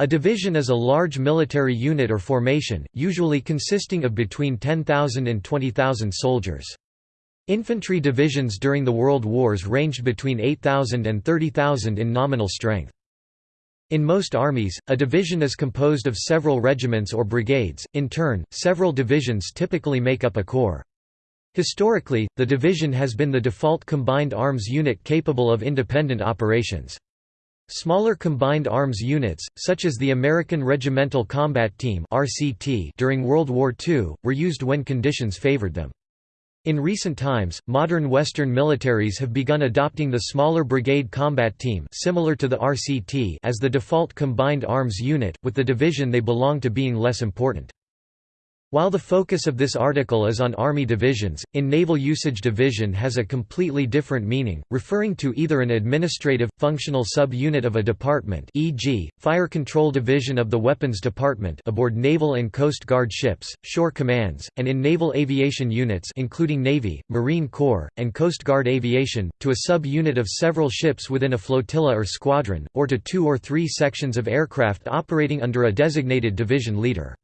A division is a large military unit or formation, usually consisting of between 10,000 and 20,000 soldiers. Infantry divisions during the World Wars ranged between 8,000 and 30,000 in nominal strength. In most armies, a division is composed of several regiments or brigades, in turn, several divisions typically make up a corps. Historically, the division has been the default combined arms unit capable of independent operations. Smaller combined arms units, such as the American Regimental Combat Team during World War II, were used when conditions favored them. In recent times, modern Western militaries have begun adopting the smaller brigade combat team similar to the RCT as the default combined arms unit, with the division they belong to being less important. While the focus of this article is on Army divisions, in naval usage division has a completely different meaning, referring to either an administrative, functional sub-unit of a department e.g., Fire Control Division of the Weapons Department aboard Naval and Coast Guard ships, shore commands, and in naval aviation units including Navy, Marine Corps, and Coast Guard aviation, to a sub-unit of several ships within a flotilla or squadron, or to two or three sections of aircraft operating under a designated division leader.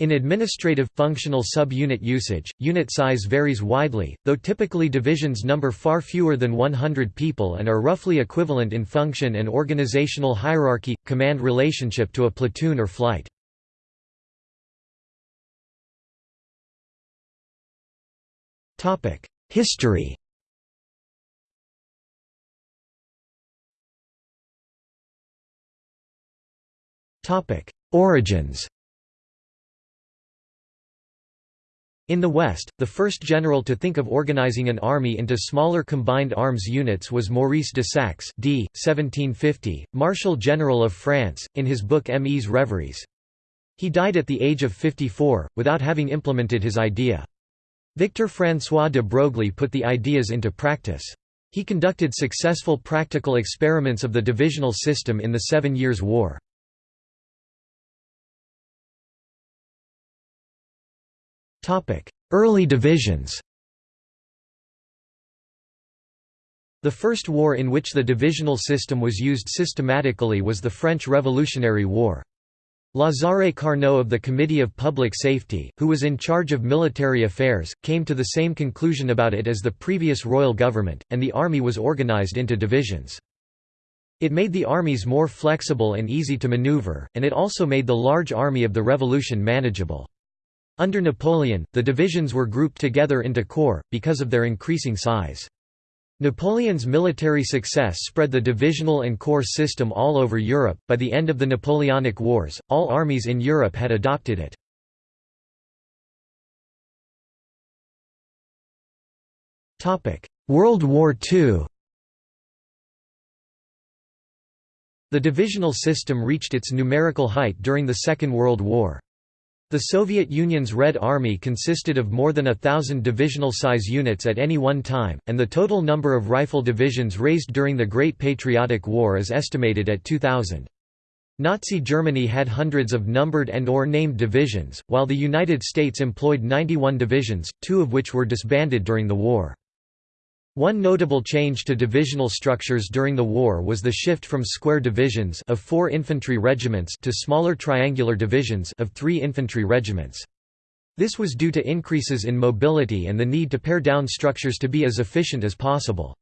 In administrative, functional sub-unit usage, unit size varies widely, though typically divisions number far fewer than 100 people and are roughly equivalent in function and organizational hierarchy, command relationship to a platoon or flight. History Origins In the West, the first general to think of organizing an army into smaller combined arms units was Maurice de Saxe d. 1750, Marshal General of France, in his book Mes Rêveries. He died at the age of 54, without having implemented his idea. Victor François de Broglie put the ideas into practice. He conducted successful practical experiments of the divisional system in the Seven Years' War. Early divisions The first war in which the divisional system was used systematically was the French Revolutionary War. Lazare Carnot of the Committee of Public Safety, who was in charge of military affairs, came to the same conclusion about it as the previous royal government, and the army was organized into divisions. It made the armies more flexible and easy to maneuver, and it also made the large army of the revolution manageable. Under Napoleon, the divisions were grouped together into corps, because of their increasing size. Napoleon's military success spread the divisional and corps system all over Europe. By the end of the Napoleonic Wars, all armies in Europe had adopted it. World War II The divisional system reached its numerical height during the Second World War. The Soviet Union's Red Army consisted of more than a thousand divisional-size units at any one time, and the total number of rifle divisions raised during the Great Patriotic War is estimated at 2,000. Nazi Germany had hundreds of numbered and or named divisions, while the United States employed 91 divisions, two of which were disbanded during the war. One notable change to divisional structures during the war was the shift from square divisions of four infantry regiments to smaller triangular divisions of three infantry regiments. This was due to increases in mobility and the need to pare down structures to be as efficient as possible.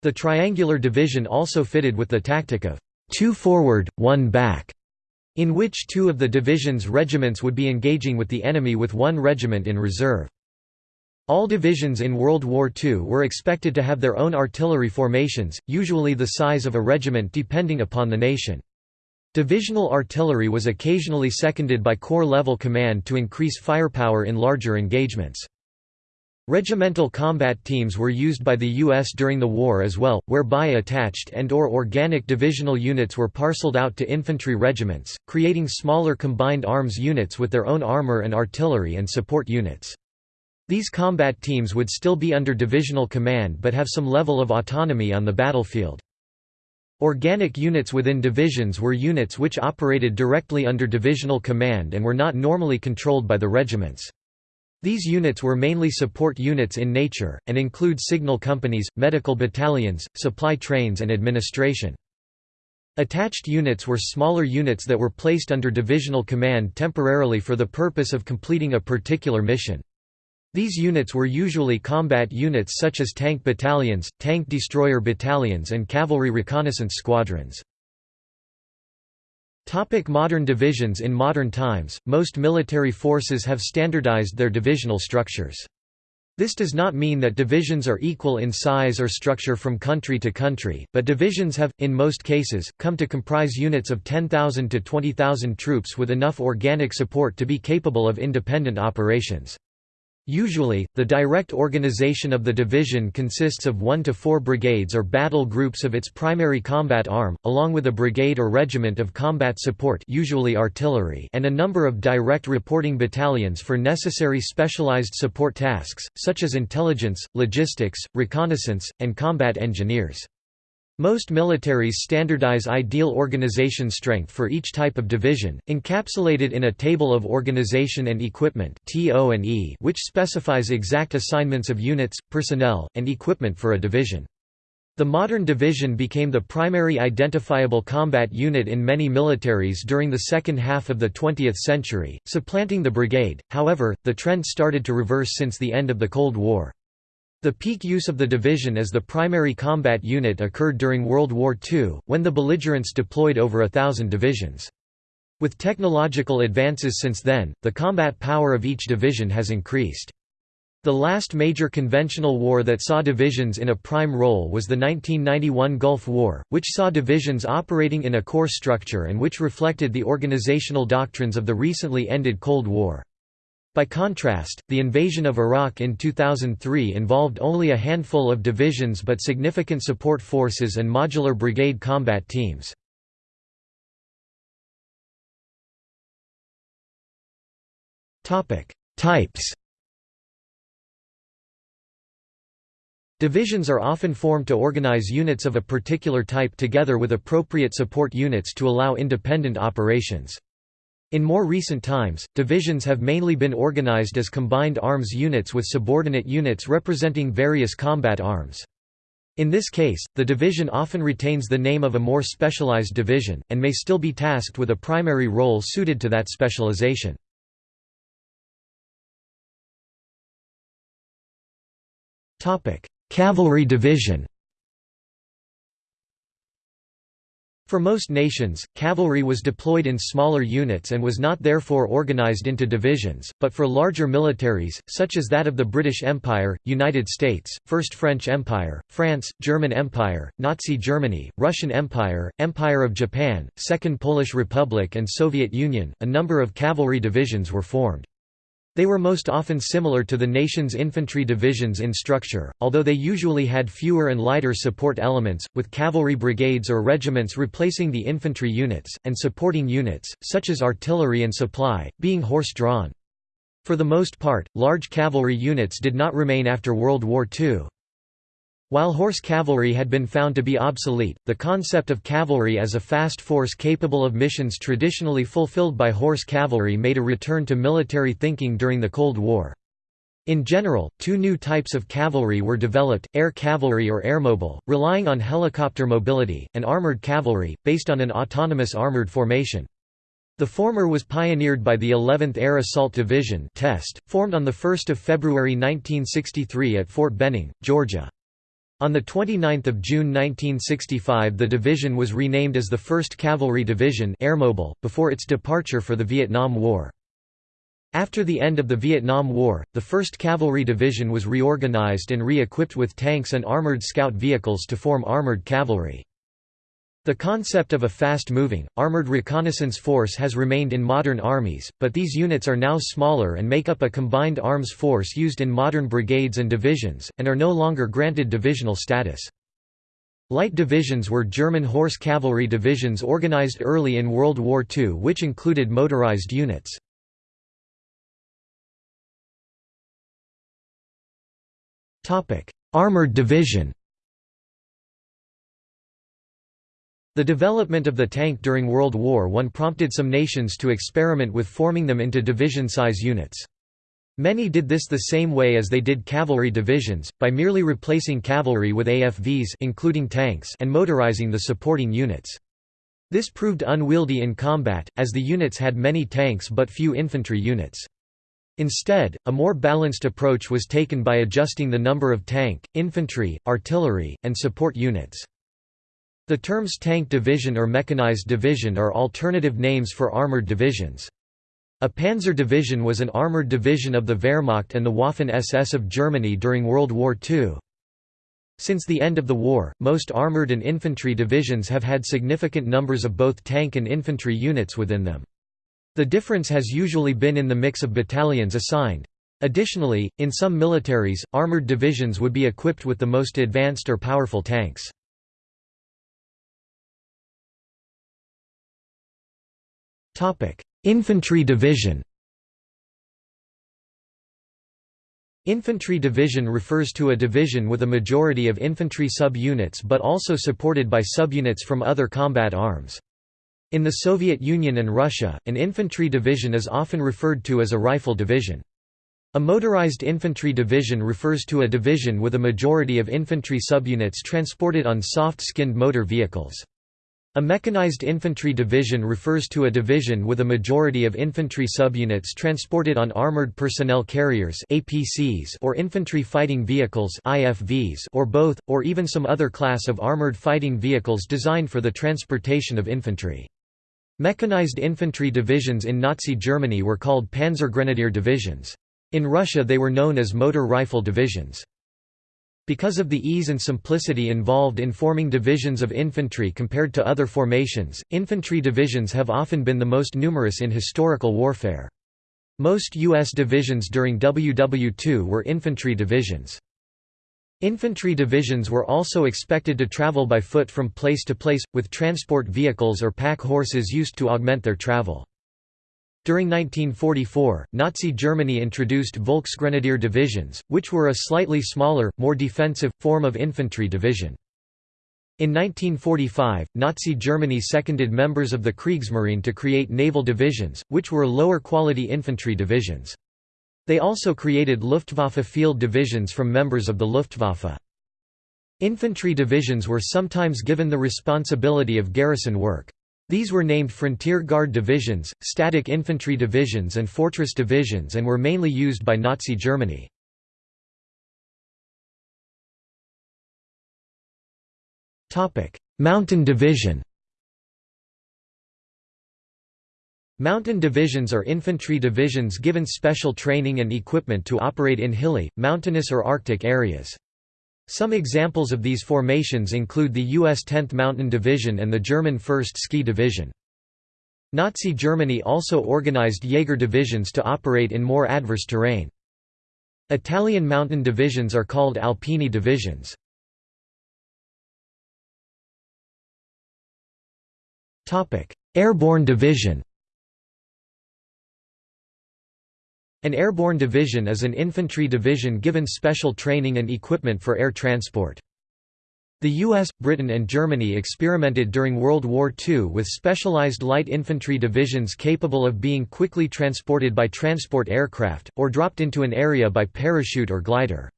The triangular division also fitted with the tactic of two forward, one back, in which two of the division's regiments would be engaging with the enemy with one regiment in reserve. All divisions in World War II were expected to have their own artillery formations, usually the size of a regiment depending upon the nation. Divisional artillery was occasionally seconded by corps-level command to increase firepower in larger engagements. Regimental combat teams were used by the U.S. during the war as well, whereby attached and or organic divisional units were parceled out to infantry regiments, creating smaller combined arms units with their own armor and artillery and support units. These combat teams would still be under divisional command but have some level of autonomy on the battlefield. Organic units within divisions were units which operated directly under divisional command and were not normally controlled by the regiments. These units were mainly support units in nature, and include signal companies, medical battalions, supply trains and administration. Attached units were smaller units that were placed under divisional command temporarily for the purpose of completing a particular mission. These units were usually combat units such as tank battalions, tank destroyer battalions and cavalry reconnaissance squadrons. Topic modern divisions In modern times, most military forces have standardized their divisional structures. This does not mean that divisions are equal in size or structure from country to country, but divisions have, in most cases, come to comprise units of 10,000 to 20,000 troops with enough organic support to be capable of independent operations. Usually, the direct organization of the division consists of one to four brigades or battle groups of its primary combat arm, along with a brigade or regiment of combat support usually artillery and a number of direct reporting battalions for necessary specialized support tasks, such as intelligence, logistics, reconnaissance, and combat engineers. Most militaries standardize ideal organization strength for each type of division, encapsulated in a Table of Organization and Equipment which specifies exact assignments of units, personnel, and equipment for a division. The modern division became the primary identifiable combat unit in many militaries during the second half of the 20th century, supplanting the brigade, however, the trend started to reverse since the end of the Cold War. The peak use of the division as the primary combat unit occurred during World War II, when the belligerents deployed over a thousand divisions. With technological advances since then, the combat power of each division has increased. The last major conventional war that saw divisions in a prime role was the 1991 Gulf War, which saw divisions operating in a corps structure and which reflected the organizational doctrines of the recently ended Cold War. By contrast, the invasion of Iraq in 2003 involved only a handful of divisions but significant support forces and modular brigade combat teams. Types Divisions are often formed to organize units of a particular type together with appropriate support units to allow independent operations. In more recent times, divisions have mainly been organized as combined arms units with subordinate units representing various combat arms. In this case, the division often retains the name of a more specialized division, and may still be tasked with a primary role suited to that specialization. Cavalry division For most nations, cavalry was deployed in smaller units and was not therefore organized into divisions, but for larger militaries, such as that of the British Empire, United States, First French Empire, France, German Empire, Nazi Germany, Russian Empire, Empire of Japan, Second Polish Republic and Soviet Union, a number of cavalry divisions were formed. They were most often similar to the nation's infantry divisions in structure, although they usually had fewer and lighter support elements, with cavalry brigades or regiments replacing the infantry units, and supporting units, such as artillery and supply, being horse-drawn. For the most part, large cavalry units did not remain after World War II. While horse cavalry had been found to be obsolete, the concept of cavalry as a fast force capable of missions traditionally fulfilled by horse cavalry made a return to military thinking during the Cold War. In general, two new types of cavalry were developed, air cavalry or airmobile, relying on helicopter mobility, and armored cavalry, based on an autonomous armored formation. The former was pioneered by the 11th Air Assault Division test, formed on 1 February 1963 at Fort Benning, Georgia. On 29 June 1965 the division was renamed as the 1st Cavalry Division Airmobile, before its departure for the Vietnam War. After the end of the Vietnam War, the 1st Cavalry Division was reorganized and re-equipped with tanks and armored scout vehicles to form armored cavalry. The concept of a fast-moving, armored reconnaissance force has remained in modern armies, but these units are now smaller and make up a combined arms force used in modern brigades and divisions, and are no longer granted divisional status. Light divisions were German horse cavalry divisions organized early in World War II which included motorized units. Armored division The development of the tank during World War I prompted some nations to experiment with forming them into division-size units. Many did this the same way as they did cavalry divisions, by merely replacing cavalry with AFVs including tanks and motorizing the supporting units. This proved unwieldy in combat, as the units had many tanks but few infantry units. Instead, a more balanced approach was taken by adjusting the number of tank, infantry, artillery, and support units. The terms tank division or mechanized division are alternative names for armored divisions. A panzer division was an armored division of the Wehrmacht and the Waffen-SS of Germany during World War II. Since the end of the war, most armored and infantry divisions have had significant numbers of both tank and infantry units within them. The difference has usually been in the mix of battalions assigned. Additionally, in some militaries, armored divisions would be equipped with the most advanced or powerful tanks. Infantry division Infantry division refers to a division with a majority of infantry sub-units but also supported by subunits from other combat arms. In the Soviet Union and Russia, an infantry division is often referred to as a rifle division. A motorized infantry division refers to a division with a majority of infantry subunits transported on soft-skinned motor vehicles. A mechanized infantry division refers to a division with a majority of infantry subunits transported on armored personnel carriers APCs or infantry fighting vehicles IFVs or both, or even some other class of armored fighting vehicles designed for the transportation of infantry. Mechanized infantry divisions in Nazi Germany were called Panzergrenadier divisions. In Russia they were known as motor rifle divisions. Because of the ease and simplicity involved in forming divisions of infantry compared to other formations, infantry divisions have often been the most numerous in historical warfare. Most U.S. divisions during WW II were infantry divisions. Infantry divisions were also expected to travel by foot from place to place, with transport vehicles or pack horses used to augment their travel. During 1944, Nazi Germany introduced Volksgrenadier divisions, which were a slightly smaller, more defensive, form of infantry division. In 1945, Nazi Germany seconded members of the Kriegsmarine to create naval divisions, which were lower-quality infantry divisions. They also created Luftwaffe field divisions from members of the Luftwaffe. Infantry divisions were sometimes given the responsibility of garrison work. These were named Frontier Guard divisions, Static Infantry divisions and Fortress divisions and were mainly used by Nazi Germany. Mountain Division Mountain divisions are infantry divisions given special training and equipment to operate in hilly, mountainous or Arctic areas. Some examples of these formations include the U.S. 10th Mountain Division and the German 1st Ski Division. Nazi Germany also organized Jaeger divisions to operate in more adverse terrain. Italian mountain divisions are called Alpini divisions. Airborne division An airborne division is an infantry division given special training and equipment for air transport. The US, Britain and Germany experimented during World War II with specialized light infantry divisions capable of being quickly transported by transport aircraft, or dropped into an area by parachute or glider.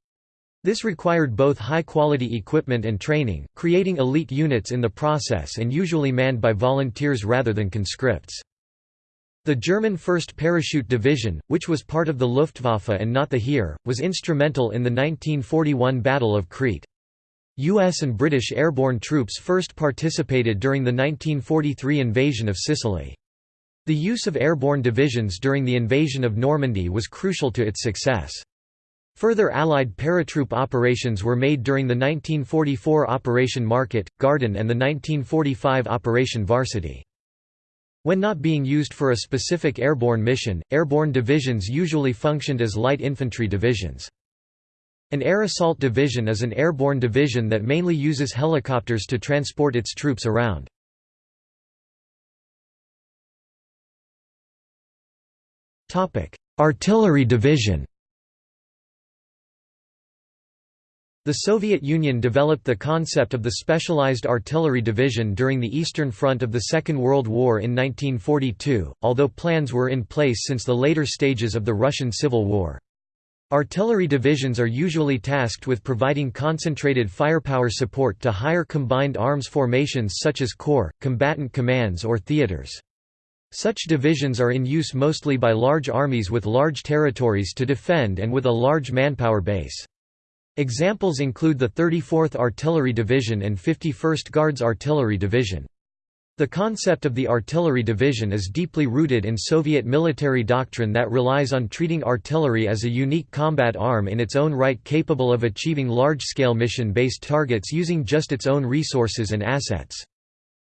This required both high-quality equipment and training, creating elite units in the process and usually manned by volunteers rather than conscripts. The German 1st Parachute Division, which was part of the Luftwaffe and not the Heer, was instrumental in the 1941 Battle of Crete. U.S. and British airborne troops first participated during the 1943 invasion of Sicily. The use of airborne divisions during the invasion of Normandy was crucial to its success. Further Allied paratroop operations were made during the 1944 Operation Market, Garden and the 1945 Operation Varsity. When not being used for a specific airborne mission, airborne divisions usually functioned as light infantry divisions. An air assault division is an airborne division that mainly uses helicopters to transport its troops around. Artillery division The Soviet Union developed the concept of the Specialized Artillery Division during the Eastern Front of the Second World War in 1942, although plans were in place since the later stages of the Russian Civil War. Artillery divisions are usually tasked with providing concentrated firepower support to higher combined arms formations such as corps, combatant commands or theaters. Such divisions are in use mostly by large armies with large territories to defend and with a large manpower base. Examples include the 34th Artillery Division and 51st Guards Artillery Division. The concept of the artillery division is deeply rooted in Soviet military doctrine that relies on treating artillery as a unique combat arm in its own right capable of achieving large-scale mission-based targets using just its own resources and assets.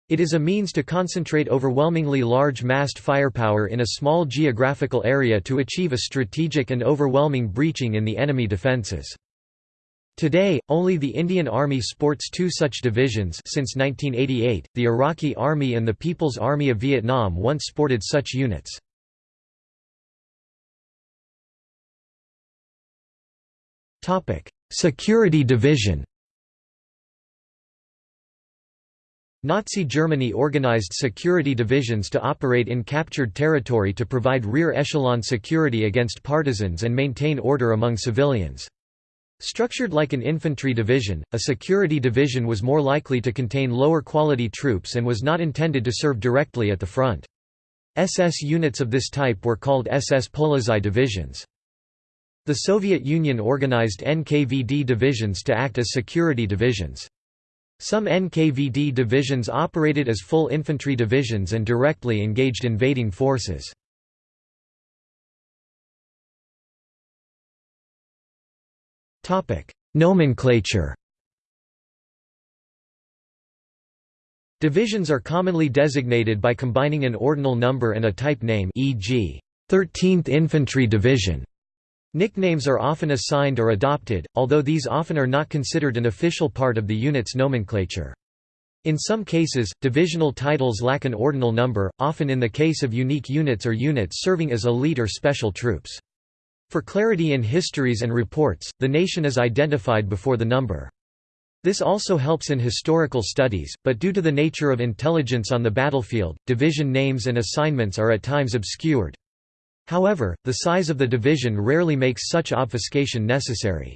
It is a means to concentrate overwhelmingly large massed firepower in a small geographical area to achieve a strategic and overwhelming breaching in the enemy defences. Today, only the Indian Army sports two such divisions since 1988, the Iraqi Army and the People's Army of Vietnam once sported such units. Security Division Nazi Germany organized security divisions to operate in captured territory to provide rear echelon security against partisans and maintain order among civilians. Structured like an infantry division, a security division was more likely to contain lower quality troops and was not intended to serve directly at the front. SS units of this type were called SS Polizei divisions. The Soviet Union organized NKVD divisions to act as security divisions. Some NKVD divisions operated as full infantry divisions and directly engaged invading forces. Nomenclature Divisions are commonly designated by combining an ordinal number and a type name e.g., 13th Infantry Division. Nicknames are often assigned or adopted, although these often are not considered an official part of the unit's nomenclature. In some cases, divisional titles lack an ordinal number, often in the case of unique units or units serving as elite or special troops. For clarity in histories and reports, the nation is identified before the number. This also helps in historical studies, but due to the nature of intelligence on the battlefield, division names and assignments are at times obscured. However, the size of the division rarely makes such obfuscation necessary.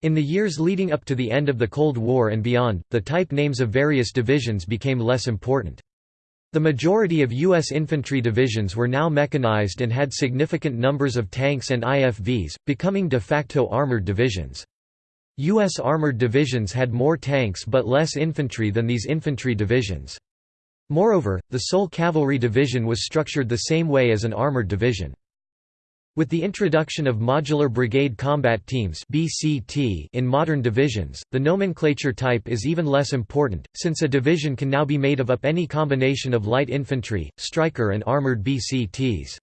In the years leading up to the end of the Cold War and beyond, the type names of various divisions became less important. The majority of U.S. infantry divisions were now mechanized and had significant numbers of tanks and IFVs, becoming de facto armored divisions. U.S. armored divisions had more tanks but less infantry than these infantry divisions. Moreover, the sole Cavalry Division was structured the same way as an armored division. With the introduction of modular brigade combat teams (BCT) in modern divisions, the nomenclature type is even less important, since a division can now be made of up any combination of light infantry, Stryker and armored BCTs.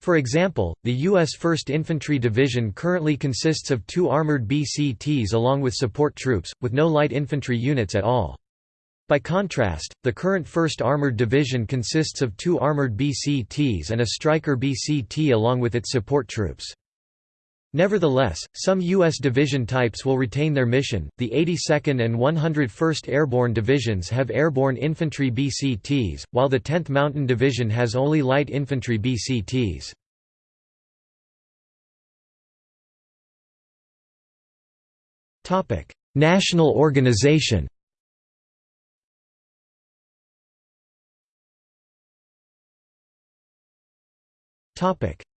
For example, the U.S. 1st Infantry Division currently consists of two armored BCTs along with support troops, with no light infantry units at all. By contrast, the current 1st Armored Division consists of two armored BCTs and a Stryker BCT along with its support troops. Nevertheless, some U.S. division types will retain their mission. The 82nd and 101st Airborne Divisions have airborne infantry BCTs, while the 10th Mountain Division has only light infantry BCTs. National organization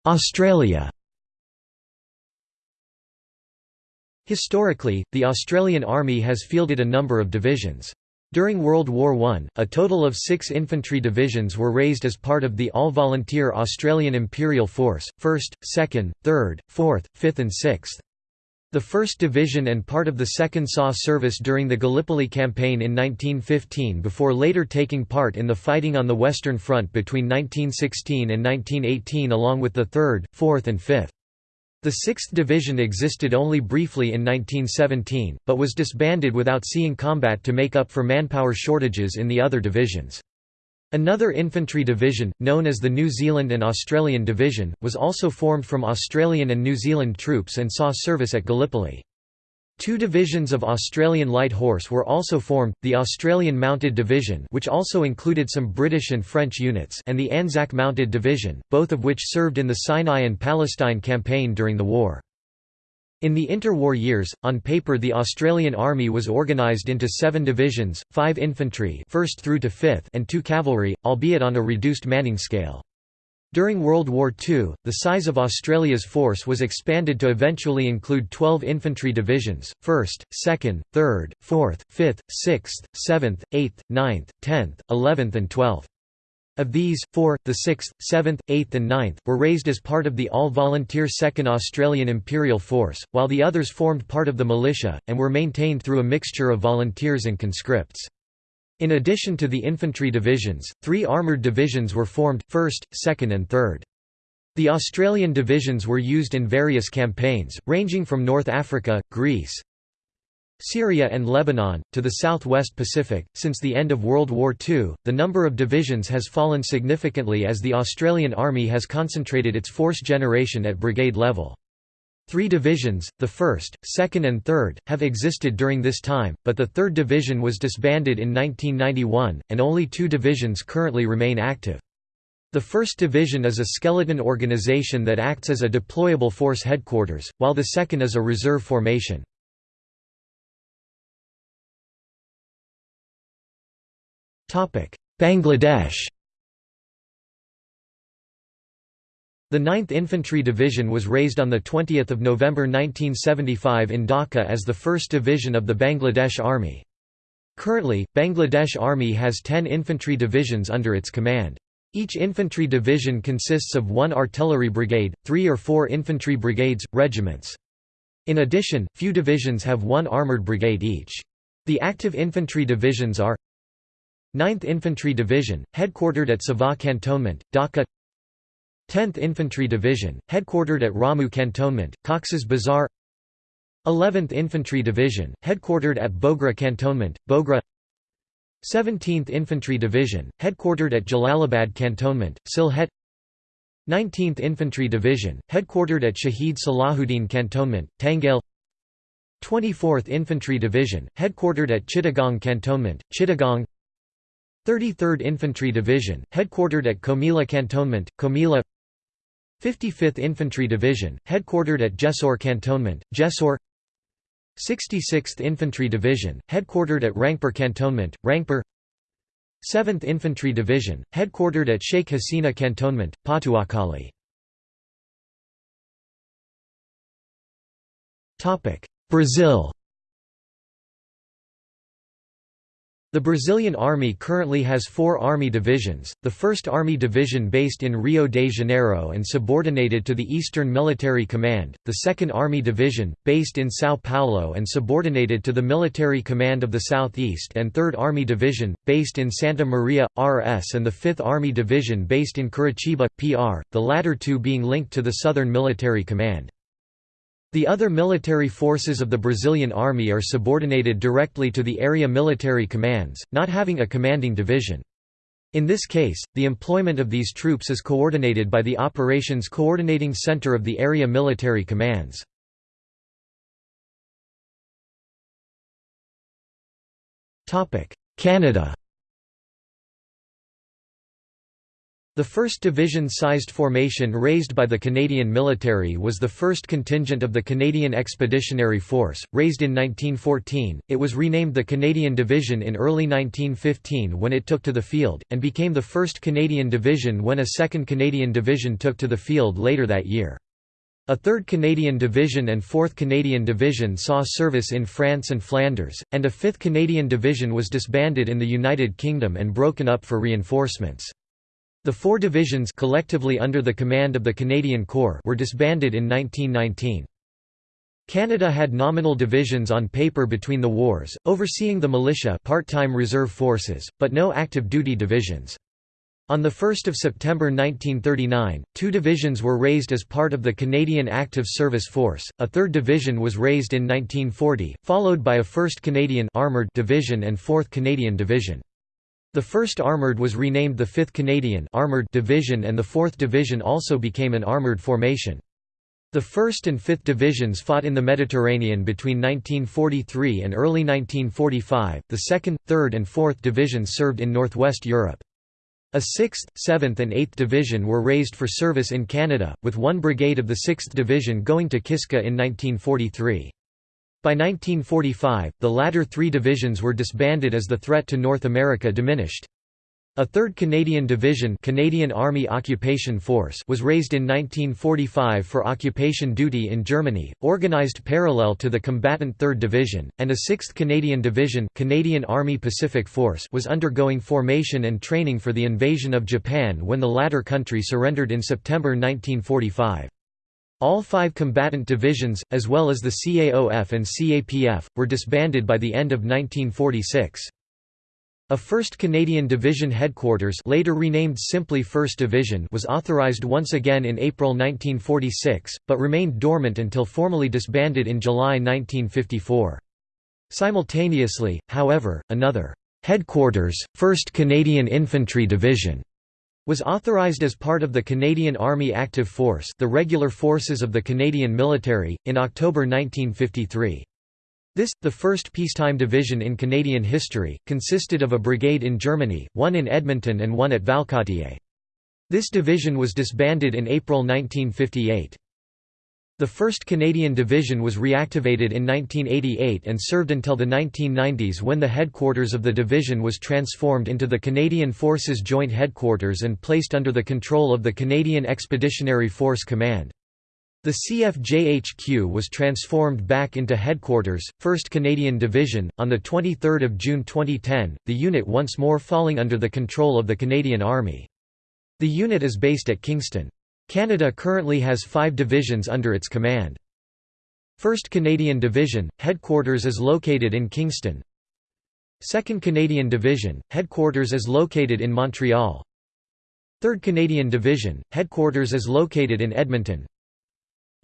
Australia Historically, the Australian Army has fielded a number of divisions. During World War I, a total of six infantry divisions were raised as part of the all-volunteer Australian Imperial Force, 1st, 2nd, 3rd, 4th, 5th and 6th. The 1st Division and part of the 2nd saw service during the Gallipoli Campaign in 1915 before later taking part in the fighting on the Western Front between 1916 and 1918 along with the 3rd, 4th and 5th. The 6th Division existed only briefly in 1917, but was disbanded without seeing combat to make up for manpower shortages in the other divisions. Another infantry division, known as the New Zealand and Australian Division, was also formed from Australian and New Zealand troops and saw service at Gallipoli. Two divisions of Australian Light Horse were also formed, the Australian Mounted Division which also included some British and French units and the Anzac Mounted Division, both of which served in the Sinai and Palestine Campaign during the war. In the interwar years, on paper the Australian Army was organised into seven divisions, five infantry 1st through to 5th and two cavalry, albeit on a reduced manning scale. During World War II, the size of Australia's force was expanded to eventually include 12 infantry divisions, 1st, 2nd, 3rd, 4th, 5th, 6th, 7th, 8th, 9th, 10th, 11th and 12th. Of these, four, the 6th, 7th, 8th and 9th, were raised as part of the all-volunteer 2nd Australian Imperial Force, while the others formed part of the militia, and were maintained through a mixture of volunteers and conscripts. In addition to the infantry divisions, three armoured divisions were formed, 1st, 2nd and 3rd. The Australian divisions were used in various campaigns, ranging from North Africa, Greece, Syria and Lebanon, to the southwest Pacific. Since the end of World War II, the number of divisions has fallen significantly as the Australian Army has concentrated its force generation at brigade level. Three divisions, the 1st, 2nd and 3rd, have existed during this time, but the 3rd Division was disbanded in 1991, and only two divisions currently remain active. The 1st Division is a skeleton organization that acts as a deployable force headquarters, while the 2nd is a reserve formation. Bangladesh The 9th Infantry Division was raised on 20 November 1975 in Dhaka as the 1st Division of the Bangladesh Army. Currently, Bangladesh Army has 10 infantry divisions under its command. Each infantry division consists of one artillery brigade, three or four infantry brigades, regiments. In addition, few divisions have one armoured brigade each. The active infantry divisions are 9th Infantry Division, headquartered at Savar Cantonment, Dhaka. 10th Infantry Division, headquartered at Ramu Cantonment, Cox's Bazar. 11th Infantry Division, headquartered at Bogra Cantonment, Bogra. 17th Infantry Division, headquartered at Jalalabad Cantonment, Sylhet 19th Infantry Division, headquartered at Shahid Salahuddin Cantonment, Tangail 24th Infantry Division, headquartered at Chittagong Cantonment, Chittagong 33rd Infantry Division, headquartered at Comilla Cantonment, Comilla 55th Infantry Division, headquartered at Jessore Cantonment, Jessore. 66th Infantry Division, headquartered at Rangpur Cantonment, Rangpur. 7th Infantry Division, headquartered at Sheikh Hasina Cantonment, Patuakhali Brazil The Brazilian Army currently has four Army divisions, the 1st Army Division based in Rio de Janeiro and subordinated to the Eastern Military Command, the 2nd Army Division, based in São Paulo and subordinated to the Military Command of the Southeast and 3rd Army Division, based in Santa Maria, RS and the 5th Army Division based in Curitiba, PR, the latter two being linked to the Southern Military Command. The other military forces of the Brazilian Army are subordinated directly to the area military commands, not having a commanding division. In this case, the employment of these troops is coordinated by the Operations Coordinating Center of the Area Military Commands. Canada The 1st Division-sized formation raised by the Canadian military was the first contingent of the Canadian Expeditionary Force, raised in 1914. It was renamed the Canadian Division in early 1915 when it took to the field, and became the 1st Canadian Division when a 2nd Canadian Division took to the field later that year. A 3rd Canadian Division and 4th Canadian Division saw service in France and Flanders, and a 5th Canadian Division was disbanded in the United Kingdom and broken up for reinforcements. The four divisions collectively under the command of the Canadian Corps were disbanded in 1919. Canada had nominal divisions on paper between the wars, overseeing the militia part-time reserve forces, but no active duty divisions. On 1 September 1939, two divisions were raised as part of the Canadian Active Service Force, a third division was raised in 1940, followed by a 1st Canadian Armoured Division and 4th Canadian Division. The 1st Armoured was renamed the 5th Canadian Armoured Division and the 4th Division also became an armoured formation. The 1st and 5th Divisions fought in the Mediterranean between 1943 and early 1945, the 2nd, 3rd and 4th Divisions served in northwest Europe. A 6th, 7th and 8th Division were raised for service in Canada, with one brigade of the 6th Division going to Kiska in 1943. By 1945, the latter three divisions were disbanded as the threat to North America diminished. A 3rd Canadian Division Canadian Army Occupation Force was raised in 1945 for occupation duty in Germany, organized parallel to the combatant 3rd Division, and a 6th Canadian Division Canadian Army Pacific Force was undergoing formation and training for the invasion of Japan when the latter country surrendered in September 1945. All five combatant divisions, as well as the CAOF and CAPF, were disbanded by the end of 1946. A 1st Canadian Division headquarters later renamed simply 1st Division was authorized once again in April 1946, but remained dormant until formally disbanded in July 1954. Simultaneously, however, another headquarters, 1st Canadian Infantry Division, was authorized as part of the Canadian Army Active Force the regular forces of the Canadian military, in October 1953. This, the first peacetime division in Canadian history, consisted of a brigade in Germany, one in Edmonton and one at Valcartier. This division was disbanded in April 1958. The 1st Canadian Division was reactivated in 1988 and served until the 1990s when the headquarters of the division was transformed into the Canadian Forces Joint Headquarters and placed under the control of the Canadian Expeditionary Force Command. The CFJHQ was transformed back into Headquarters, 1st Canadian Division, on 23 June 2010, the unit once more falling under the control of the Canadian Army. The unit is based at Kingston. Canada currently has five divisions under its command. 1st Canadian Division, headquarters is located in Kingston. 2nd Canadian Division, headquarters is located in Montreal. 3rd Canadian Division, headquarters is located in Edmonton.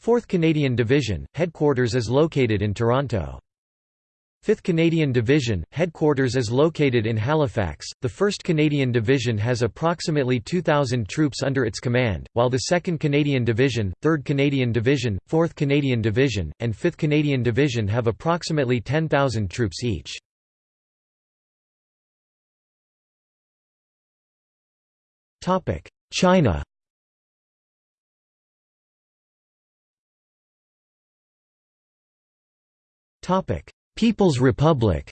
4th Canadian Division, headquarters is located in Toronto. 5th Canadian Division, headquarters is located in Halifax. The 1st Canadian Division has approximately 2,000 troops under its command, while the 2nd Canadian Division, 3rd Canadian Division, 4th Canadian Division, and 5th Canadian Division have approximately 10,000 troops each. China People's Republic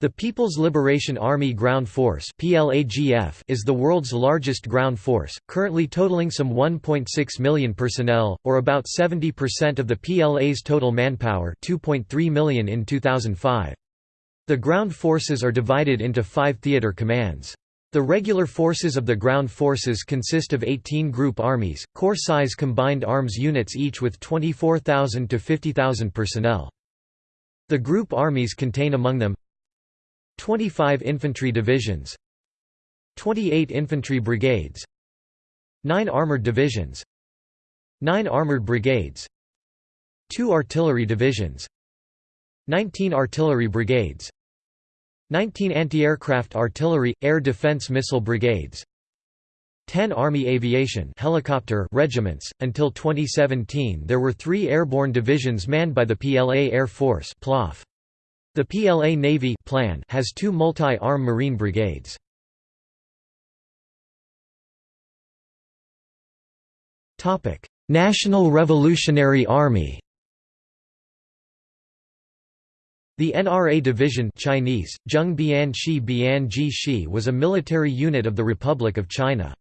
The People's Liberation Army Ground Force is the world's largest ground force, currently totaling some 1.6 million personnel, or about 70% of the PLA's total manpower 2.3 million in 2005. The ground forces are divided into five theater commands. The regular forces of the ground forces consist of 18 group armies, corps-size combined arms units each with 24,000 to 50,000 personnel. The group armies contain among them 25 infantry divisions 28 infantry brigades 9 armored divisions 9 armored brigades 2 artillery divisions 19 artillery brigades 19 anti-aircraft artillery, air defense missile brigades 10 Army aviation helicopter regiments. Until 2017 there were three airborne divisions manned by the PLA Air Force. The PLA Navy plan has two multi-arm Marine brigades. National Revolutionary Army The NRA Division Chinese, Zheng Bian Shi Bian Ji Shi was a military unit of the Republic of China.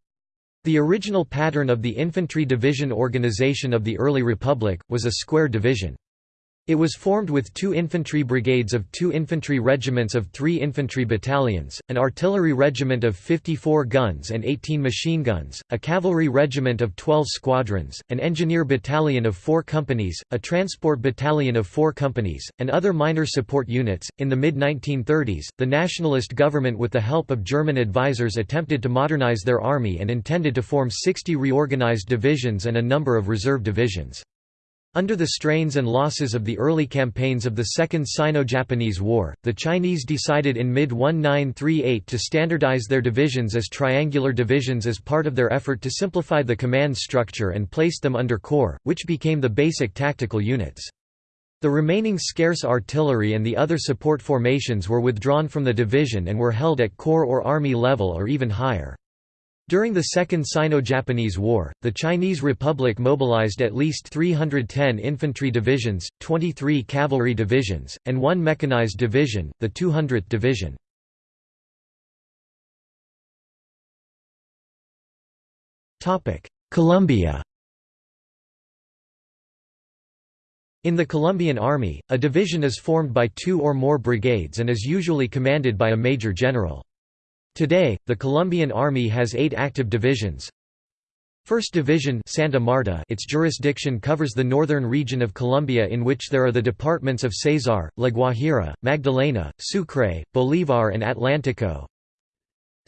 The original pattern of the infantry division organization of the early republic, was a square division. It was formed with two infantry brigades of two infantry regiments of three infantry battalions, an artillery regiment of 54 guns and 18 machine guns, a cavalry regiment of 12 squadrons, an engineer battalion of four companies, a transport battalion of four companies, and other minor support units. In the mid 1930s, the nationalist government, with the help of German advisers, attempted to modernize their army and intended to form 60 reorganized divisions and a number of reserve divisions. Under the strains and losses of the early campaigns of the Second Sino-Japanese War, the Chinese decided in mid-1938 to standardize their divisions as triangular divisions as part of their effort to simplify the command structure and placed them under corps, which became the basic tactical units. The remaining scarce artillery and the other support formations were withdrawn from the division and were held at corps or army level or even higher. During the Second Sino-Japanese War, the Chinese Republic mobilized at least 310 infantry divisions, 23 cavalry divisions, and one mechanized division, the 200th Division. Colombia In the Colombian Army, a division is formed by two or more brigades and is usually commanded by a major general. Today, the Colombian Army has eight active divisions. 1st Division Santa Marta its jurisdiction covers the northern region of Colombia in which there are the departments of Cesar, La Guajira, Magdalena, Sucre, Bolívar and Atlántico.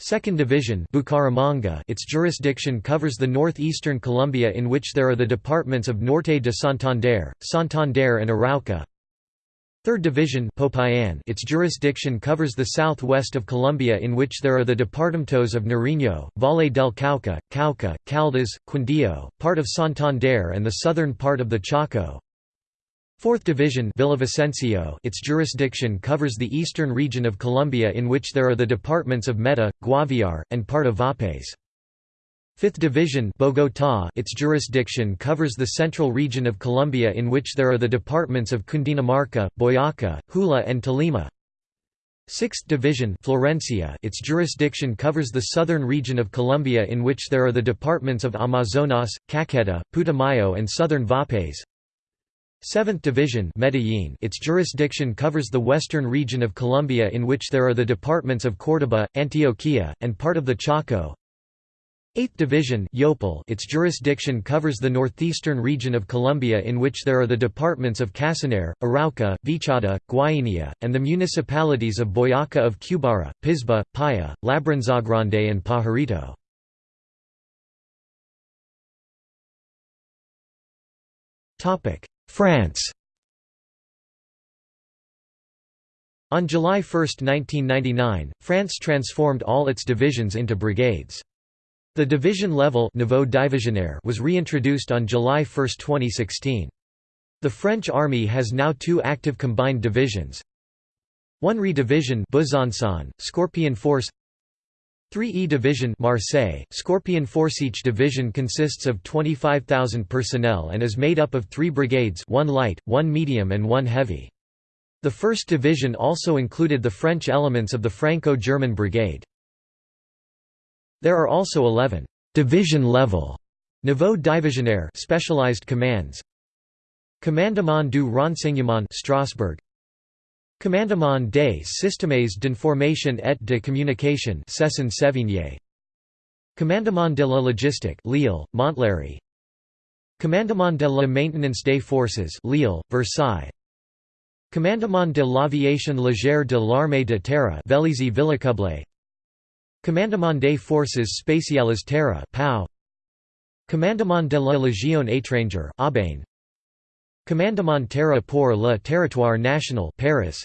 Second Division Bucaramanga its jurisdiction covers the northeastern Colombia in which there are the departments of Norte de Santander, Santander and Arauca. Third Division Popayan its jurisdiction covers the southwest of Colombia in which there are the departamentos of Nariño, Valle del Cauca, Cauca, Caldas, Quindío, part of Santander and the southern part of the Chocó. 4th Division Villavicencio its jurisdiction covers the eastern region of Colombia in which there are the departments of Meta, Guaviare, and part of Vaupés. 5th Division Bogotá its jurisdiction covers the central region of Colombia in which there are the departments of Cundinamarca, Boyacá, Huila and Tolima. 6th Division Florencia its jurisdiction covers the southern region of Colombia in which there are the departments of Amazonas, Caqueta, Putumayo and southern Vaupés. 7th Division Medellin its jurisdiction covers the western region of Colombia in which there are the departments of Córdoba, Antioquia, and part of the Chocó. 8th Division its jurisdiction covers the northeastern region of Colombia in which there are the departments of Casanare, Arauca, Vichada, Guainia, and the municipalities of Boyaca of Cubara, Pisba, Paya, Labranzagrande and Pajarito. France On July 1, 1999, France transformed all its divisions into brigades. The division level was reintroduced on July 1, 2016. The French army has now two active combined divisions. One RE division Scorpion Force 3E Division Marseille, Scorpion Force Each division consists of 25,000 personnel and is made up of three brigades one light, one medium and one heavy. The 1st Division also included the French elements of the Franco-German Brigade. There are also 11 division-level Niveau divisionnaire specialized commands. Commandement du renseignement Strasbourg. Commandement des systèmes d'information et de communication Cesson-Sévigné Commandement de la logistique Lille, Montlhéry. Commandement de la maintenance des forces Lille, Versailles. Commandement de l'aviation légère de l'armée de terre Vélizy-Villacoublay Commandement des forces Spatiales terre Pau. Commandement de la Légion étrangère Aubagne Commandement terre pour le territoire national Paris.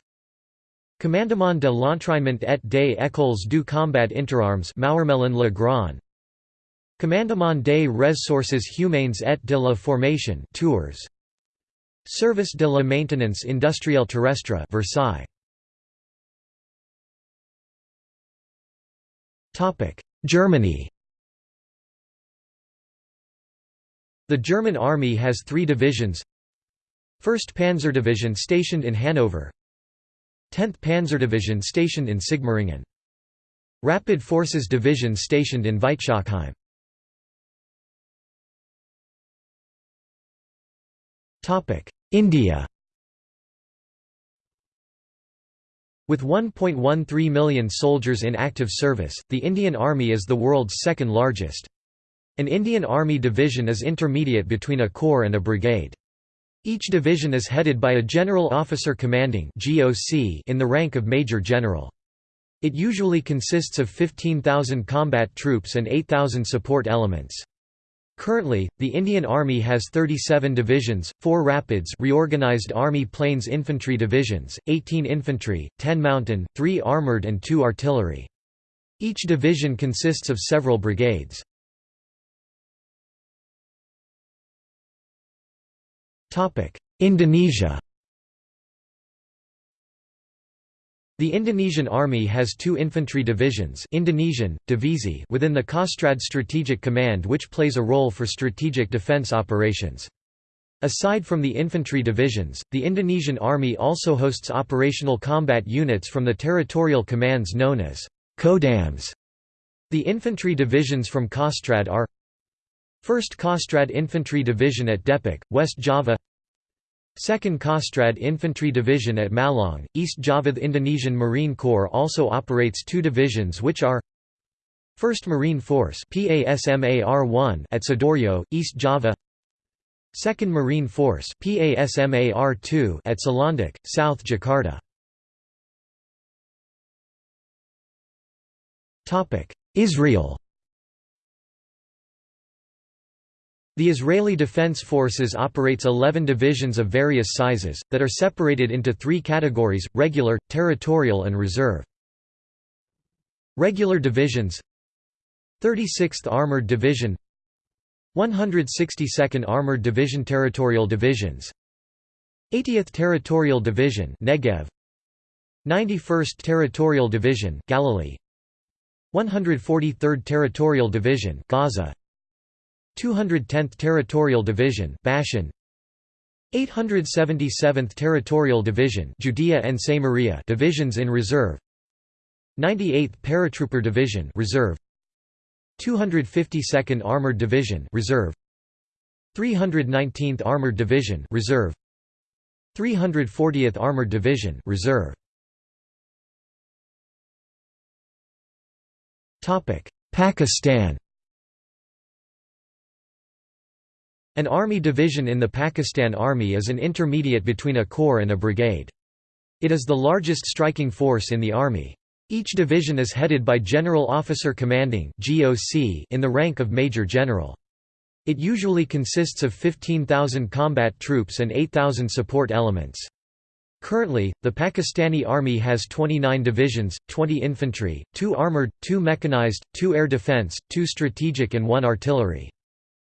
Commandement de l'entraînement et des écoles du combat interarmes Mourmelon-le-Grand Commandement des ressources humaines et de la formation Tours. Service de la maintenance industrielle terrestre Versailles Germany The German army has three divisions. 1st Panzer Division stationed in Hanover. 10th Panzer Division stationed in Sigmaringen. Rapid Forces Division stationed in Veitshöchheim India With 1.13 million soldiers in active service, the Indian Army is the world's second largest. An Indian Army division is intermediate between a corps and a brigade. Each division is headed by a General Officer Commanding in the rank of Major General. It usually consists of 15,000 combat troops and 8,000 support elements. Currently, the Indian Army has 37 divisions, 4 Rapids reorganized Army Plains Infantry divisions, 18 infantry, 10 mountain, 3 armored and 2 artillery. Each division consists of several brigades. Indonesia The Indonesian Army has two infantry divisions Indonesian, Divisi within the Kostrad Strategic Command which plays a role for strategic defense operations. Aside from the infantry divisions, the Indonesian Army also hosts operational combat units from the territorial commands known as Kodams. The infantry divisions from Kostrad are 1st Kostrad Infantry Division at Depok, West Java 2nd Kostrad Infantry Division at Malang, East Java The Indonesian Marine Corps also operates two divisions which are 1st Marine Force PASMAR-1 at Sidoarjo, East Java 2nd Marine Force PASMAR-2 at Cilandak, South Jakarta. Israel The Israeli Defense Forces operates 11 divisions of various sizes, that are separated into three categories, regular, territorial and reserve. Regular divisions 36th Armored Division 162nd Armored Division Territorial Divisions. 80th Territorial Division Negev. 91st Territorial Division Galilee. 143rd Territorial Division Gaza 210th Territorial Division Bashan. 877th Territorial Division Judea and Samaria divisions in reserve. 98th Paratrooper Division reserve. 252nd Armored Division Reserve. 319th Armored Division Reserve. 340th Armored Division Reserve. Topic Pakistan An army division in the Pakistan Army is an intermediate between a corps and a brigade. It is the largest striking force in the army. Each division is headed by General Officer Commanding in the rank of Major General. It usually consists of 15,000 combat troops and 8,000 support elements. Currently, the Pakistani Army has 29 divisions, 20 infantry, 2 armoured, 2 mechanized, 2 air defence, 2 strategic and 1 artillery.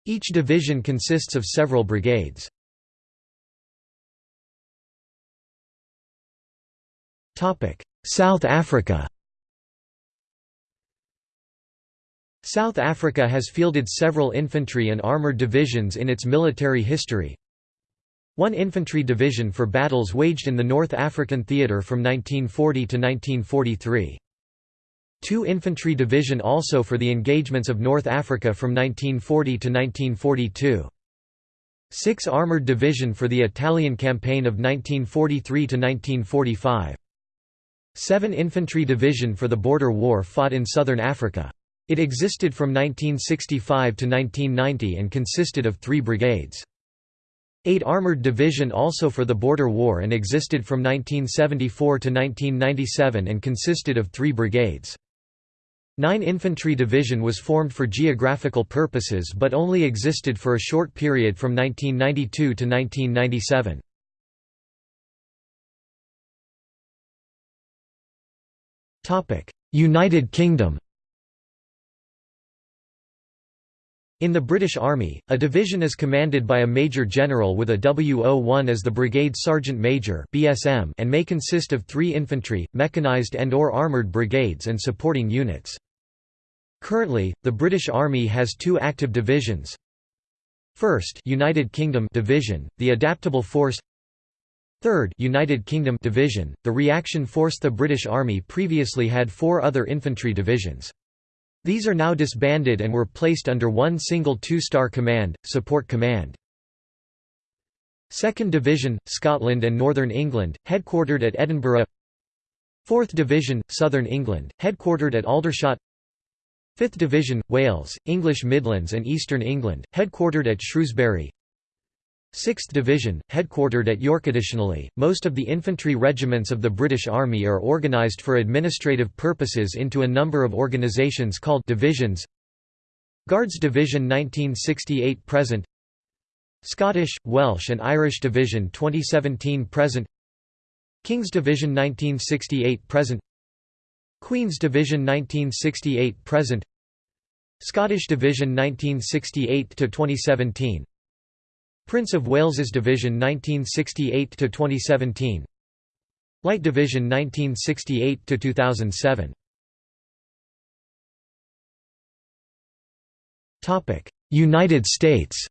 Each division consists of several brigades. South Africa South Africa has fielded several infantry and armoured divisions in its military history. One infantry division for battles waged in the North African Theatre from 1940 to 1943. Two infantry division also for the engagements of North Africa from 1940 to 1942. 6 Armoured Division for the Italian campaign of 1943 to 1945. 7 Infantry Division for the border war fought in southern Africa. It existed from 1965 to 1990 and consisted of three brigades. 8 Armored Division also for the border war and existed from 1974 to 1997 and consisted of three brigades. 9 Infantry Division was formed for geographical purposes but only existed for a short period from 1992 to 1997. United Kingdom In the British Army, a division is commanded by a Major General with a WO1 as the Brigade Sergeant Major and may consist of three infantry, mechanised and or armoured brigades and supporting units. Currently, the British Army has two active divisions. First, United Kingdom Division, the Adaptable Force. Third, United Kingdom Division, the Reaction Force. The British Army previously had four other infantry divisions. These are now disbanded and were placed under one single two-star command, Support Command. 2nd Division, Scotland and Northern England, headquartered at Edinburgh 4th Division, Southern England, headquartered at Aldershot 5th Division, Wales, English Midlands and Eastern England, headquartered at Shrewsbury. 6th Division, headquartered at York. Additionally, most of the infantry regiments of the British Army are organised for administrative purposes into a number of organisations called divisions. Guards Division 1968 present. Scottish, Welsh and Irish Division 2017 present. King's Division 1968 present Queen's Division 1968 present. Scottish Division 1968 to 2017 Prince of Wales's Division 1968 to 2017 Light Division 1968 to 2007 Topic United States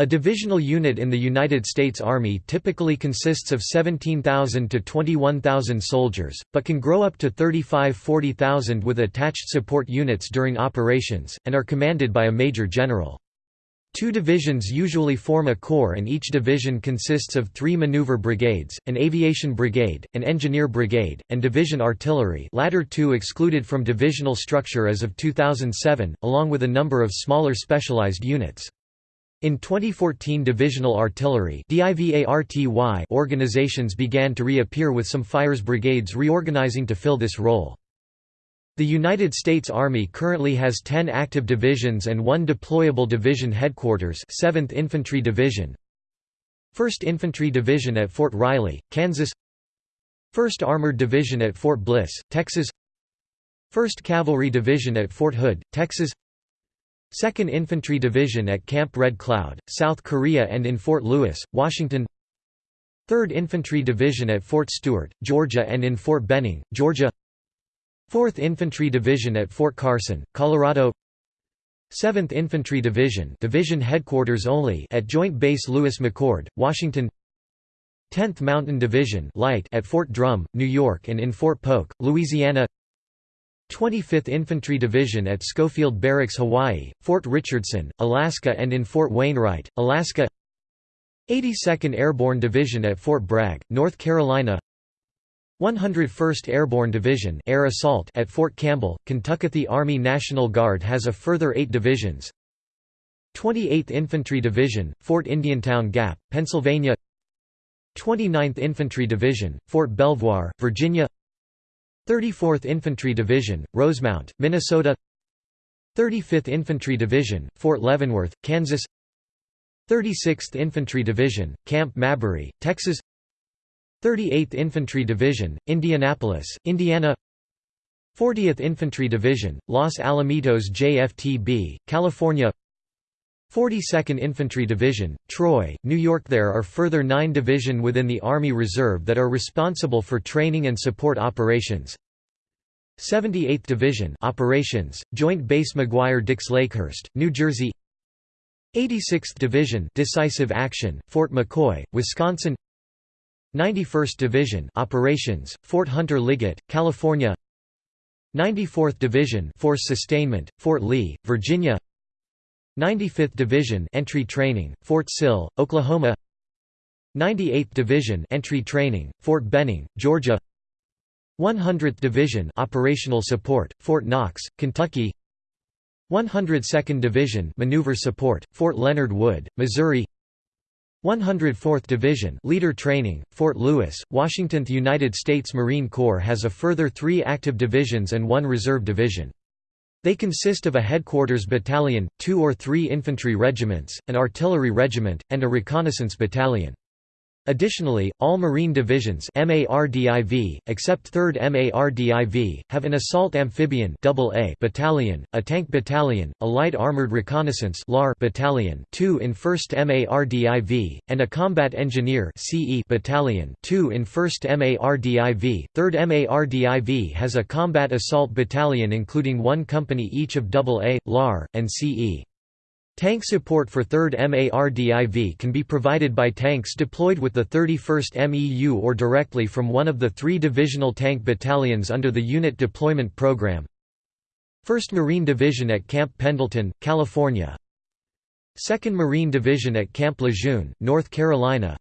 A divisional unit in the United States Army typically consists of 17,000 to 21,000 soldiers, but can grow up to 35–40,000 with attached support units during operations, and are commanded by a major general. Two divisions usually form a corps and each division consists of three maneuver brigades, an aviation brigade, an engineer brigade, and division artillery latter two excluded from divisional structure as of 2007, along with a number of smaller specialized units. In 2014 Divisional Artillery organizations began to reappear with some fires brigades reorganizing to fill this role. The United States Army currently has 10 active divisions and one deployable division headquarters 7th Infantry Division 1st Infantry Division at Fort Riley, Kansas 1st Armored Division at Fort Bliss, Texas 1st Cavalry Division at Fort Hood, Texas 2nd Infantry Division at Camp Red Cloud, South Korea and in Fort Lewis, Washington. 3rd Infantry Division at Fort Stewart, Georgia and in Fort Benning, Georgia. 4th Infantry Division at Fort Carson, Colorado. 7th Infantry Division division headquarters only at Joint Base Lewis McChord, Washington. 10th Mountain Division light at Fort Drum, New York and in Fort Polk, Louisiana 25th Infantry Division at Schofield Barracks Hawaii, Fort Richardson, Alaska and in Fort Wainwright, Alaska. 82nd Airborne Division at Fort Bragg, North Carolina. 101st Airborne Division Air Assault at Fort Campbell, Kentucky. The Army National Guard has a further eight divisions. 28th Infantry Division, Fort Indiantown Gap, Pennsylvania. 29th Infantry Division, Fort Belvoir, Virginia 34th Infantry Division, Rosemount, Minnesota. 35th Infantry Division, Fort Leavenworth, Kansas. 36th Infantry Division, Camp Mabry, Texas. 38th Infantry Division, Indianapolis, Indiana. 40th Infantry Division, Los Alamitos JFTB, California 42nd Infantry Division, Troy, New York. There are further nine division within the Army Reserve that are responsible for training and support operations. 78th Division Operations, Joint Base McGuire-Dix Lakehurst, New Jersey. 86th Division Decisive Action, Fort McCoy, Wisconsin. 91st Division Operations, Fort Hunter Liggett, California. 94th Division Force Sustainment, Fort Lee, Virginia 95th Division Entry Training, Fort Sill, Oklahoma. 98th Division Entry Training, Fort Benning, Georgia. 100th Division Operational Support, Fort Knox, Kentucky. 102nd Division Maneuver Support, Fort Leonard Wood, Missouri. 104th Division Leader Training, Fort Lewis, Washington. The United States Marine Corps has a further three active divisions and one reserve division. They consist of a headquarters battalion, two or three infantry regiments, an artillery regiment, and a reconnaissance battalion. Additionally, all Marine divisions MARDIV, except 3rd MARDIV, have an assault amphibian AA battalion, a tank battalion, a light armored reconnaissance LAR battalion 2 in 1st MARDIV, and a combat engineer CE battalion 2 in 1st MARDIV. 3rd MARDIV has a combat assault battalion including one company each of AA, LAR, and CE. Tank support for 3rd MARDIV can be provided by tanks deployed with the 31st MEU or directly from one of the three divisional tank battalions under the Unit Deployment Program. 1st Marine Division at Camp Pendleton, California 2nd Marine Division at Camp Lejeune, North Carolina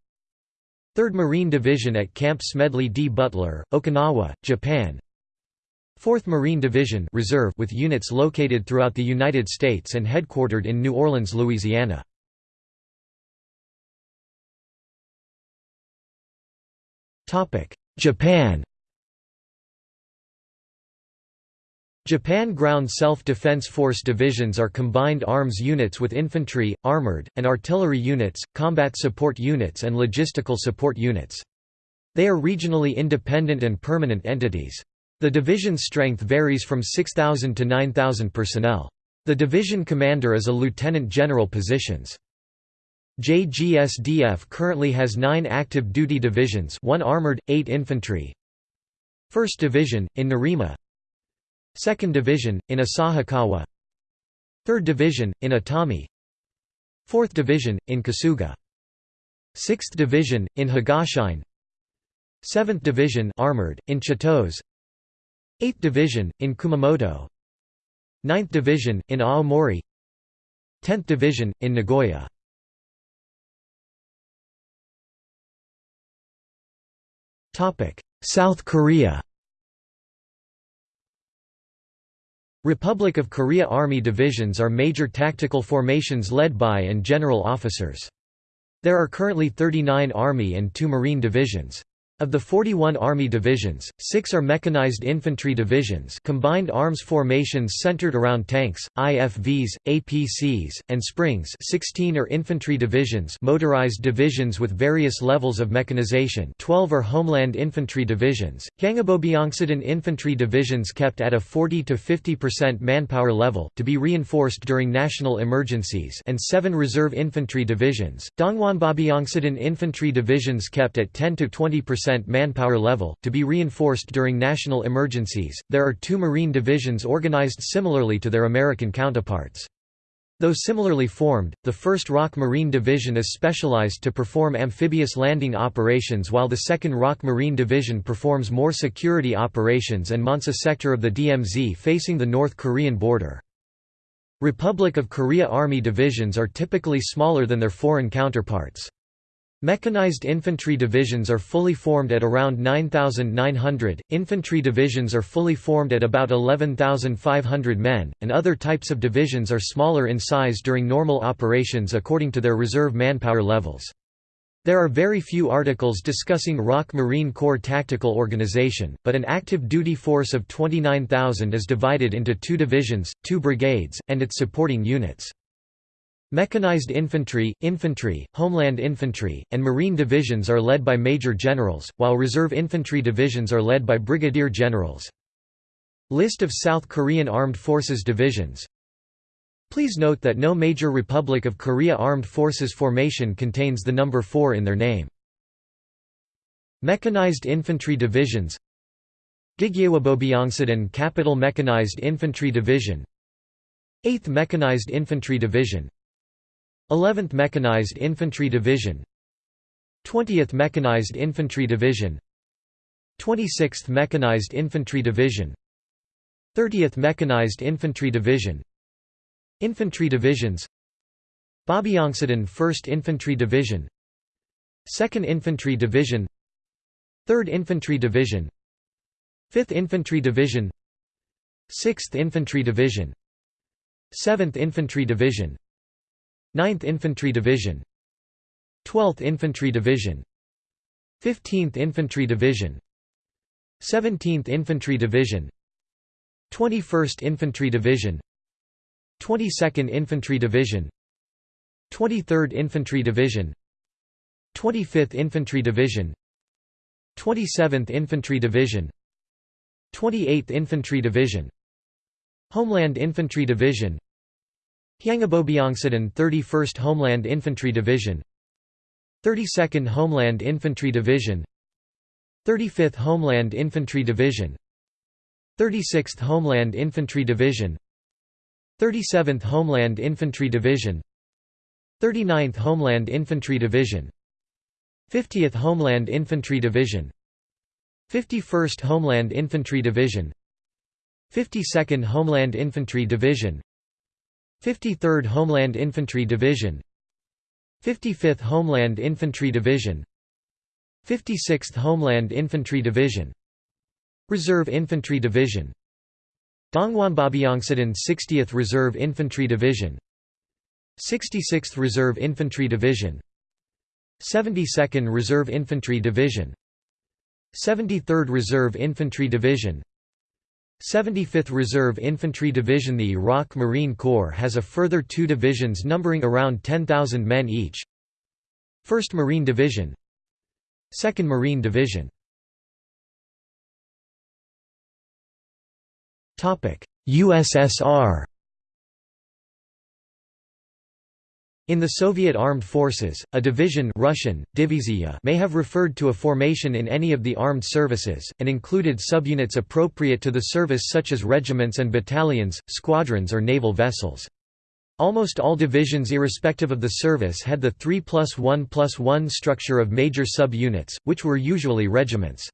3rd Marine Division at Camp Smedley D. Butler, Okinawa, Japan 4th Marine Division Reserve with units located throughout the United States and headquartered in New Orleans, Louisiana. Japan Japan Ground Self-Defense Force divisions are combined arms units with infantry, armored, and artillery units, combat support units and logistical support units. They are regionally independent and permanent entities. The division's strength varies from 6,000 to 9,000 personnel. The division commander is a lieutenant general positions. JGSDF currently has nine active duty divisions 1 armored, 8 infantry. 1st Division, in Nerima. 2nd Division, in Asahikawa. 3rd Division, in Itami. 4th Division, in Kasuga. 6th Division, in Higashine 7th Division armored, in Chitose 8th Division, in Kumamoto 9th Division, in Aomori 10th Division, in Nagoya South Korea Republic of Korea Army divisions are major tactical formations led by and general officers. There are currently 39 Army and 2 Marine divisions. Of the 41 Army divisions, six are mechanized infantry divisions combined arms formations centered around tanks, IFVs, APCs, and Springs. 16 are infantry divisions motorized divisions with various levels of mechanization. 12 are Homeland Infantry divisions, Gangabobyeongsadon infantry divisions kept at a 40–50% manpower level to be reinforced during national emergencies. And 7 Reserve Infantry divisions, Dongwonbobyeongsadon infantry divisions kept at 10–20% manpower level, to be reinforced during national emergencies. There are two Marine divisions organized similarly to their American counterparts. Though similarly formed, the 1st ROK Marine Division is specialized to perform amphibious landing operations while the 2nd ROK Marine Division performs more security operations and monts a sector of the DMZ facing the North Korean border. Republic of Korea Army divisions are typically smaller than their foreign counterparts. Mechanized infantry divisions are fully formed at around 9,900, infantry divisions are fully formed at about 11,500 men, and other types of divisions are smaller in size during normal operations according to their reserve manpower levels. There are very few articles discussing ROK Marine Corps tactical organization, but an active duty force of 29,000 is divided into two divisions, two brigades, and its supporting units. Mechanized infantry, infantry, homeland infantry, and marine divisions are led by major generals, while reserve infantry divisions are led by brigadier generals. List of South Korean Armed Forces divisions Please note that no major Republic of Korea Armed Forces formation contains the number 4 in their name. Mechanized infantry divisions Gigyewabobyeongsadon Capital Mechanized Infantry Division 8th Mechanized Infantry Division 11th Mechanized Infantry Division 20th Mechanized Infantry Division 26th Mechanized Infantry Division 30th Mechanized Infantry Division Infantry Divisions Bobyeongsadon 1st Infantry Division 2nd Infantry Division 3rd Infantry Division 5th Infantry Division 6th Infantry Division 7th Infantry Division 9th Infantry Division 12th Infantry Division 15th Infantry Division 17th Infantry Division 21st Infantry Division 22nd Infantry Division 23rd Infantry Division 25th Infantry Division 27th Infantry Division 28th Infantry Division Homeland Infantry Division Hwangabobyeongsadon 31st Homeland Infantry Division. 32nd Homeland Infantry Division. 35th Homeland Infantry Division. 36th Homeland Infantry Division. 37th Homeland Infantry Division. 39th Homeland Infantry Division. 50th Homeland Infantry Division. 51st Homeland Infantry Division. 52nd Homeland Infantry Division 53rd Homeland Infantry Division 55th Homeland Infantry Division 56th Homeland Infantry Division Reserve Infantry Division Dongwonbobyeongsadon 60th Reserve Infantry Division 66th Reserve Infantry Division 72nd Reserve Infantry Division 73rd Reserve Infantry Division 75th Reserve Infantry Division The ROK Marine Corps has a further two divisions numbering around 10,000 men each. 1st Marine Division. 2nd Marine Division. USSR In the Soviet armed forces, a division Russian, divizia may have referred to a formation in any of the armed services, and included subunits appropriate to the service such as regiments and battalions, squadrons or naval vessels. Almost all divisions irrespective of the service had the 3 plus 1 plus 1 structure of major sub-units, which were usually regiments.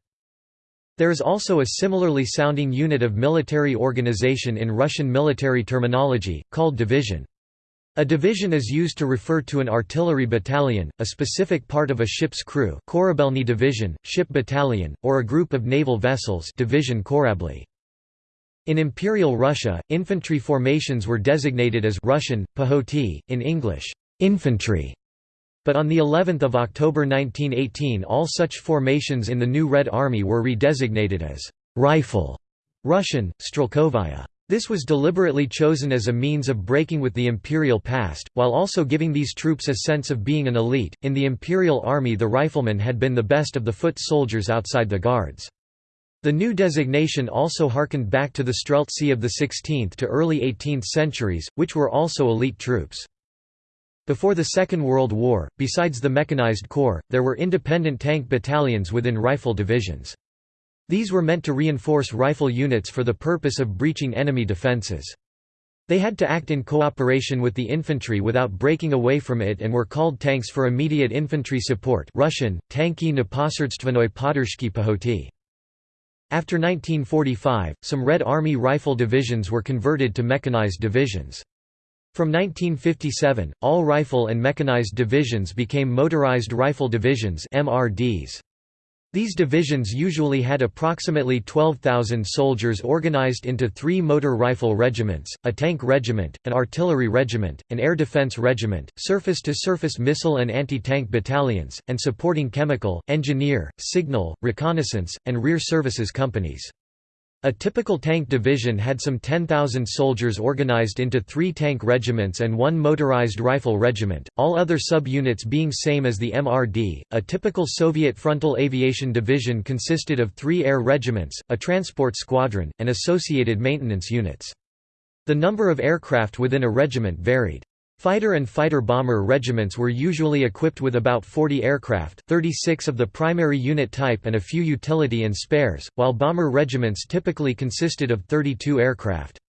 There is also a similarly sounding unit of military organization in Russian military terminology, called division. A division is used to refer to an artillery battalion, a specific part of a ship's crew korabelny division, ship battalion, or a group of naval vessels division korabli. In Imperial Russia, infantry formations were designated as Russian, pahoti, in English, infantry. But on the 11th of October 1918 all such formations in the new Red Army were redesignated as rifle, Russian, strelkovaya. This was deliberately chosen as a means of breaking with the imperial past, while also giving these troops a sense of being an elite. In the imperial army, the riflemen had been the best of the foot soldiers outside the guards. The new designation also harkened back to the Streltsy of the 16th to early 18th centuries, which were also elite troops. Before the Second World War, besides the mechanized corps, there were independent tank battalions within rifle divisions. These were meant to reinforce rifle units for the purpose of breaching enemy defenses. They had to act in cooperation with the infantry without breaking away from it and were called tanks for immediate infantry support Russian, podrzhki pahoti. After 1945, some Red Army rifle divisions were converted to mechanized divisions. From 1957, all rifle and mechanized divisions became motorized rifle divisions MRDs. These divisions usually had approximately 12,000 soldiers organized into three motor rifle regiments, a tank regiment, an artillery regiment, an air defense regiment, surface-to-surface -surface missile and anti-tank battalions, and supporting chemical, engineer, signal, reconnaissance, and rear services companies. A typical tank division had some 10,000 soldiers organized into three tank regiments and one motorized rifle regiment, all other sub-units being same as the MRD. A typical Soviet frontal aviation division consisted of three air regiments, a transport squadron, and associated maintenance units. The number of aircraft within a regiment varied. Fighter and fighter-bomber regiments were usually equipped with about 40 aircraft 36 of the primary unit type and a few utility and spares, while bomber regiments typically consisted of 32 aircraft.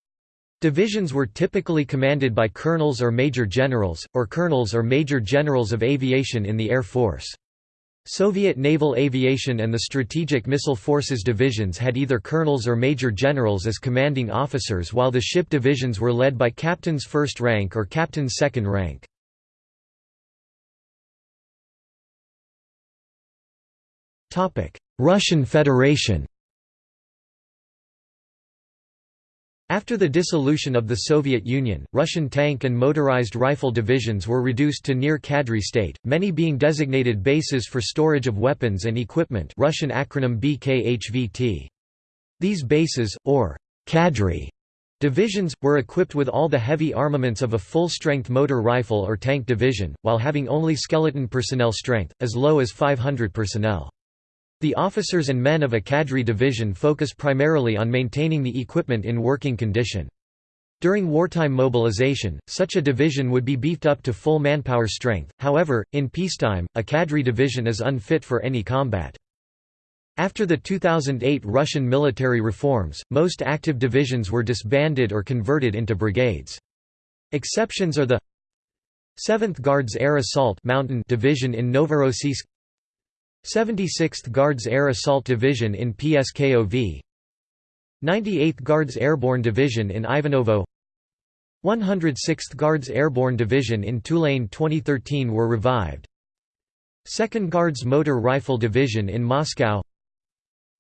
Divisions were typically commanded by colonels or major generals, or colonels or major generals of aviation in the Air Force. Soviet naval aviation and the Strategic Missile Forces divisions had either colonels or major generals as commanding officers while the ship divisions were led by captains first rank or captains second rank. Russian Federation After the dissolution of the Soviet Union, Russian tank and motorized rifle divisions were reduced to near cadre state, many being designated bases for storage of weapons and equipment Russian acronym BKHVT. These bases, or cadre divisions, were equipped with all the heavy armaments of a full-strength motor rifle or tank division, while having only skeleton personnel strength, as low as 500 personnel. The officers and men of a cadre division focus primarily on maintaining the equipment in working condition. During wartime mobilization, such a division would be beefed up to full manpower strength, however, in peacetime, a cadre division is unfit for any combat. After the 2008 Russian military reforms, most active divisions were disbanded or converted into brigades. Exceptions are the 7th Guards Air Assault Mountain Division in Novorossiysk 76th Guards Air Assault Division in PSKOV 98th Guards Airborne Division in Ivanovo 106th Guards Airborne Division in Tula in 2013 were revived 2nd Guards Motor Rifle Division in Moscow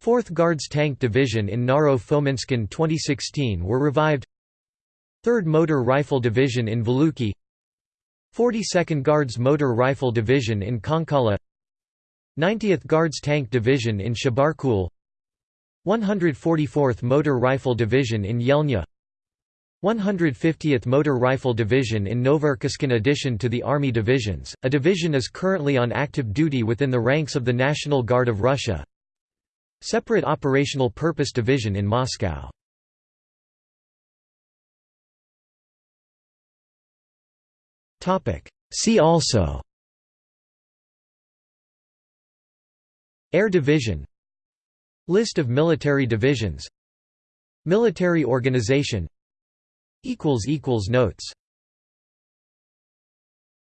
4th Guards Tank Division in Naro-Fominsk in 2016 were revived 3rd Motor Rifle Division in Valuyki 42nd Guards Motor Rifle Division in Khankala 90th Guards Tank Division in Chebarkul 144th Motor Rifle Division in Yelnya 150th Motor Rifle Division in Novorkoskin In addition to the Army divisions, a division is currently on active duty within the ranks of the National Guard of Russia. Separate Operational Purpose Division in Moscow. See also Air Division. List of military divisions. Military organization. Notes